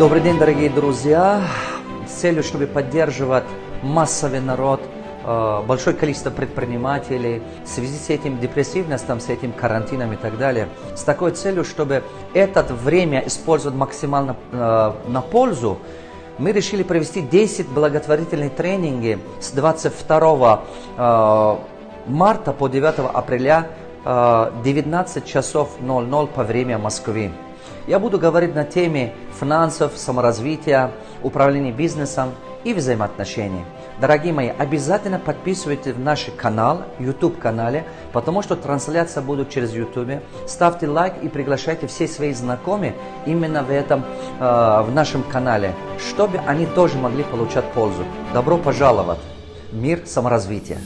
Добрый день, дорогие друзья! С целью, чтобы поддерживать массовый народ, э, большое количество предпринимателей в связи с этим депрессивностью, с этим карантином и так далее, с такой целью, чтобы это время использовать максимально э, на пользу, мы решили провести 10 благотворительных тренингов с 22 э, марта по 9 апреля 19 часов 00 по время Москвы. Я буду говорить на теме финансов, саморазвития, управления бизнесом и взаимоотношений. Дорогие мои, обязательно подписывайтесь в наш канал, YouTube канале, потому что трансляция будет через YouTube. Ставьте лайк и приглашайте все свои знакомые именно в этом, э, в нашем канале, чтобы они тоже могли получать пользу. Добро пожаловать! Мир саморазвития!